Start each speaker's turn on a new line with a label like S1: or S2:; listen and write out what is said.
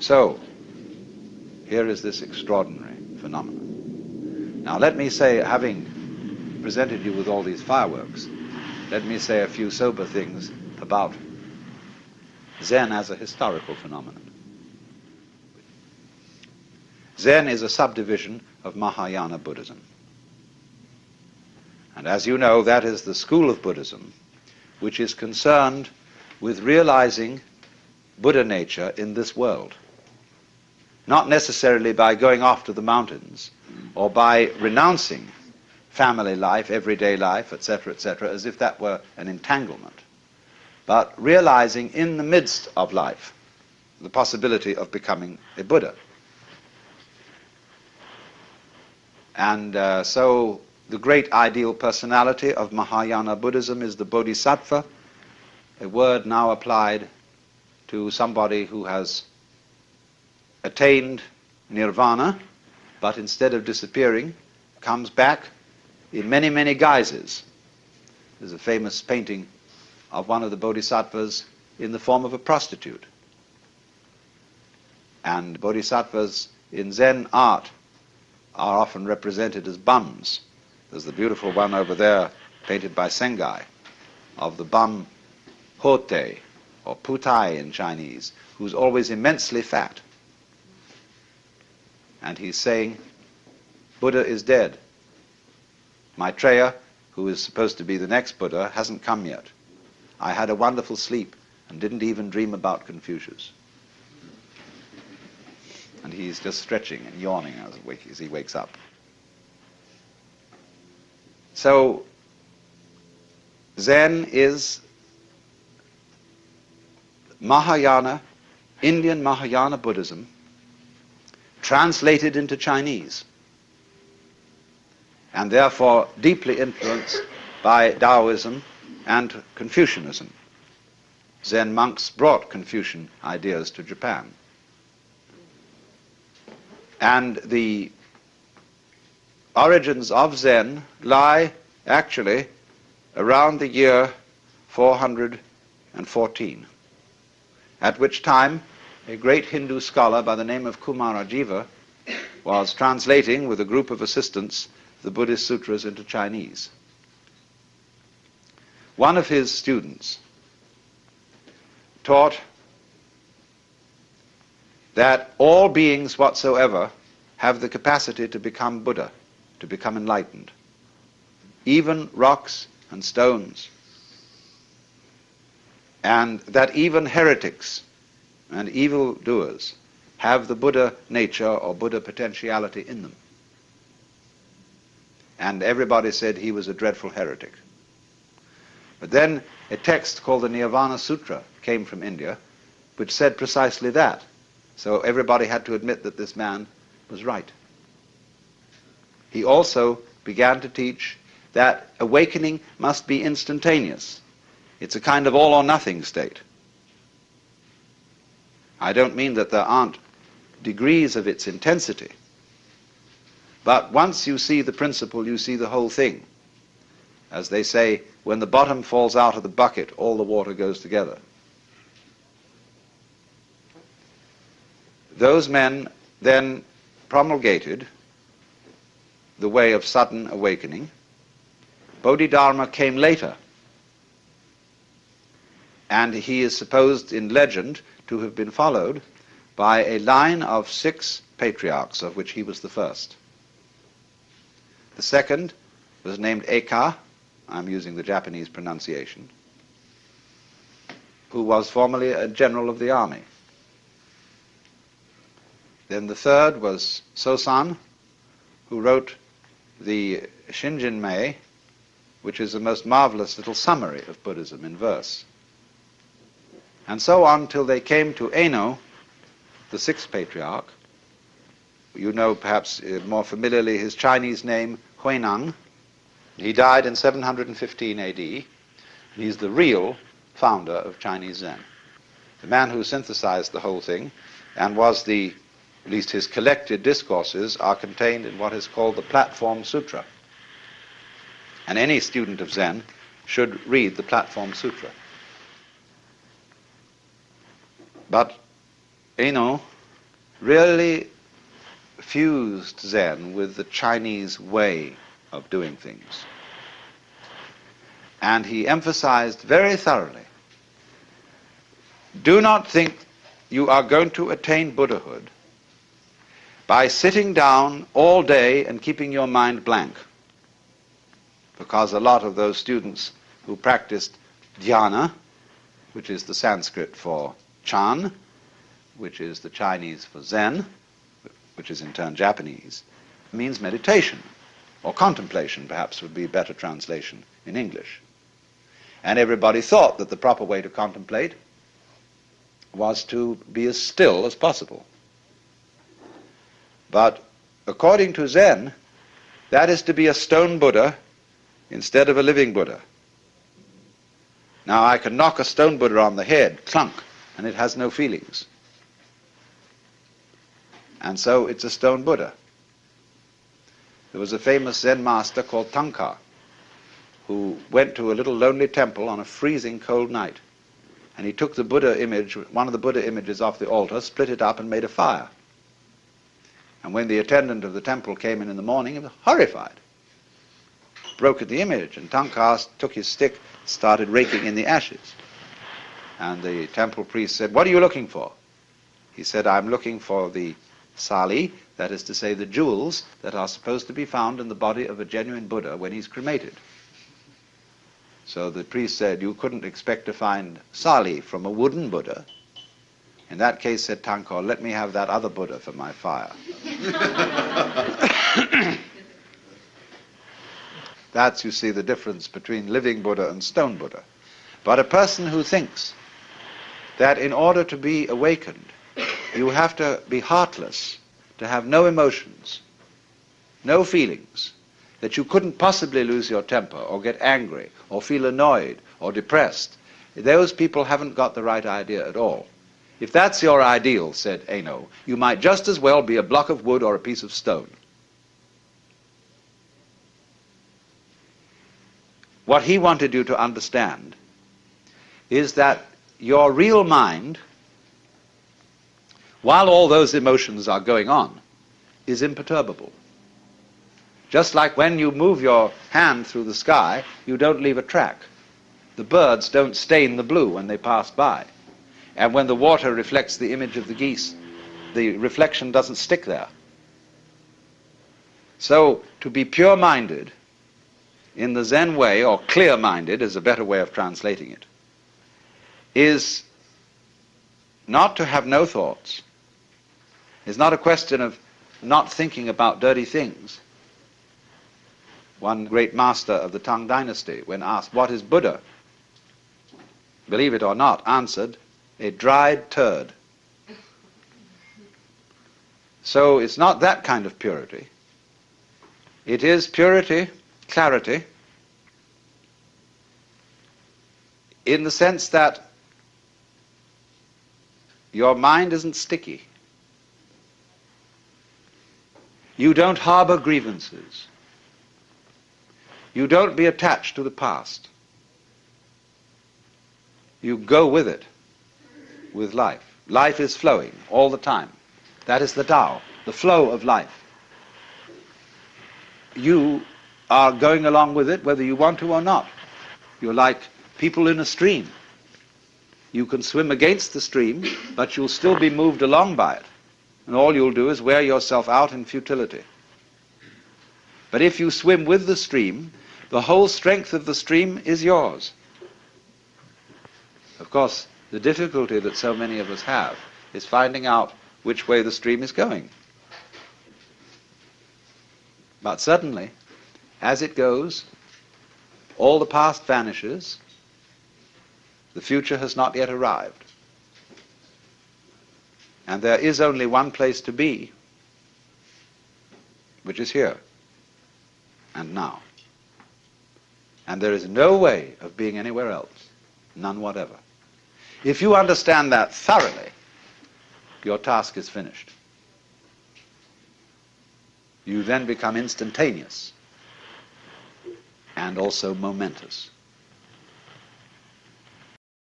S1: So, here is this extraordinary phenomenon. Now, let me say, having presented you with all these fireworks, let me say a few sober things about Zen as a historical phenomenon. Zen is a subdivision of Mahayana Buddhism. And as you know, that is the school of Buddhism which is concerned with realizing Buddha nature in this world. Not necessarily by going off to the mountains or by renouncing family life, everyday life, etc., etc., as if that were an entanglement, but realizing in the midst of life the possibility of becoming a Buddha. And uh, so the great ideal personality of Mahayana Buddhism is the Bodhisattva, a word now applied to somebody who has attained nirvana, but instead of disappearing, comes back in many, many guises. There's a famous painting of one of the bodhisattvas in the form of a prostitute. And bodhisattvas in Zen art are often represented as bums. There's the beautiful one over there, painted by Sengai, of the bum Hotei, or Putai in Chinese, who's always immensely fat. And he's saying, Buddha is dead. Maitreya, who is supposed to be the next Buddha, hasn't come yet. I had a wonderful sleep and didn't even dream about Confucius and he's just stretching and yawning as he wakes up. So, Zen is Mahayana, Indian Mahayana Buddhism, translated into Chinese, and therefore deeply influenced by Taoism and Confucianism. Zen monks brought Confucian ideas to Japan. And the origins of Zen lie actually around the year 414, at which time a great Hindu scholar by the name of Kumarajiva was translating with a group of assistants the Buddhist sutras into Chinese. One of his students taught that all beings whatsoever have the capacity to become Buddha, to become enlightened. Even rocks and stones. And that even heretics and evil doers have the Buddha nature or Buddha potentiality in them. And everybody said he was a dreadful heretic. But then a text called the Nirvana Sutra came from India, which said precisely that. So everybody had to admit that this man was right. He also began to teach that awakening must be instantaneous. It's a kind of all or nothing state. I don't mean that there aren't degrees of its intensity, but once you see the principle, you see the whole thing. As they say, when the bottom falls out of the bucket, all the water goes together. Those men then promulgated the way of sudden awakening. Bodhidharma came later, and he is supposed in legend to have been followed by a line of six patriarchs, of which he was the first. The second was named Eka, I'm using the Japanese pronunciation, who was formerly a general of the army. Then the third was Sosan, who wrote the Shinjinmei, which is a most marvelous little summary of Buddhism in verse. And so on till they came to Eno, the sixth patriarch. You know perhaps uh, more familiarly his Chinese name, Huineng. He died in 715 AD. He's the real founder of Chinese Zen. The man who synthesized the whole thing and was the at least his collected discourses, are contained in what is called the Platform Sutra. And any student of Zen should read the Platform Sutra. But Eno really fused Zen with the Chinese way of doing things. And he emphasized very thoroughly do not think you are going to attain Buddhahood by sitting down all day and keeping your mind blank. Because a lot of those students who practiced dhyana, which is the Sanskrit for Chan, which is the Chinese for Zen, which is in turn Japanese, means meditation, or contemplation perhaps would be a better translation in English. And everybody thought that the proper way to contemplate was to be as still as possible. But according to Zen, that is to be a stone Buddha instead of a living Buddha. Now I can knock a stone Buddha on the head, clunk, and it has no feelings. And so it's a stone Buddha. There was a famous Zen master called Tanka who went to a little lonely temple on a freezing cold night. And he took the Buddha image, one of the Buddha images off the altar, split it up and made a fire. And when the attendant of the temple came in in the morning, he was horrified. Broke at the image, and Tanka took his stick, started raking in the ashes. And the temple priest said, What are you looking for? He said, I'm looking for the sali, that is to say, the jewels that are supposed to be found in the body of a genuine Buddha when he's cremated. So the priest said, You couldn't expect to find sali from a wooden Buddha. In that case, said Tanka, let me have that other Buddha for my fire. That's, you see, the difference between living Buddha and stone Buddha. But a person who thinks that in order to be awakened, you have to be heartless, to have no emotions, no feelings, that you couldn't possibly lose your temper or get angry or feel annoyed or depressed. Those people haven't got the right idea at all. If that's your ideal, said Eno, you might just as well be a block of wood or a piece of stone. What he wanted you to understand is that your real mind while all those emotions are going on, is imperturbable. Just like when you move your hand through the sky, you don't leave a track. The birds don't stain the blue when they pass by. And when the water reflects the image of the geese, the reflection doesn't stick there. So, to be pure-minded in the Zen way, or clear-minded is a better way of translating it, is not to have no thoughts, it's not a question of not thinking about dirty things. One great master of the Tang dynasty, when asked, What is Buddha? Believe it or not, answered, A dried turd. So it's not that kind of purity. It is purity, clarity, in the sense that your mind isn't sticky. You don't harbor grievances. You don't be attached to the past. You go with it, with life. Life is flowing all the time. That is the Tao, the flow of life. You are going along with it whether you want to or not. You're like people in a stream. You can swim against the stream, but you'll still be moved along by it and all you'll do is wear yourself out in futility. But if you swim with the stream, the whole strength of the stream is yours. Of course, the difficulty that so many of us have is finding out which way the stream is going. But suddenly, as it goes, all the past vanishes, the future has not yet arrived. And there is only one place to be, which is here and now. And there is no way of being anywhere else, none whatever. If you understand that thoroughly, your task is finished. You then become instantaneous and also momentous.